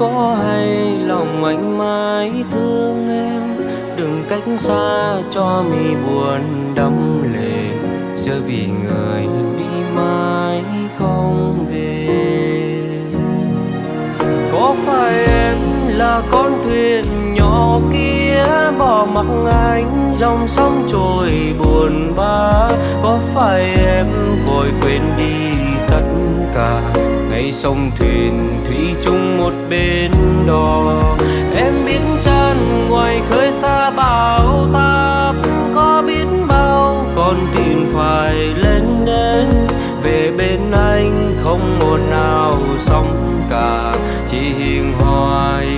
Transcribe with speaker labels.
Speaker 1: có hay lòng anh mãi thương em? Đừng cách xa cho mi buồn đắm lệ giờ vì người đi mãi không về. Có phải em là con thuyền nhỏ kia, bỏ mặc anh dòng sông trôi buồn bã? Có phải em vội quên đi tất cả? hay sông thuyền thủy chung một bên đò. Em biết chân ngoài khơi xa bão táp có biết bao. Con tin phải lên đến, về bên anh không một nào xong cả. Chỉ hiền hoài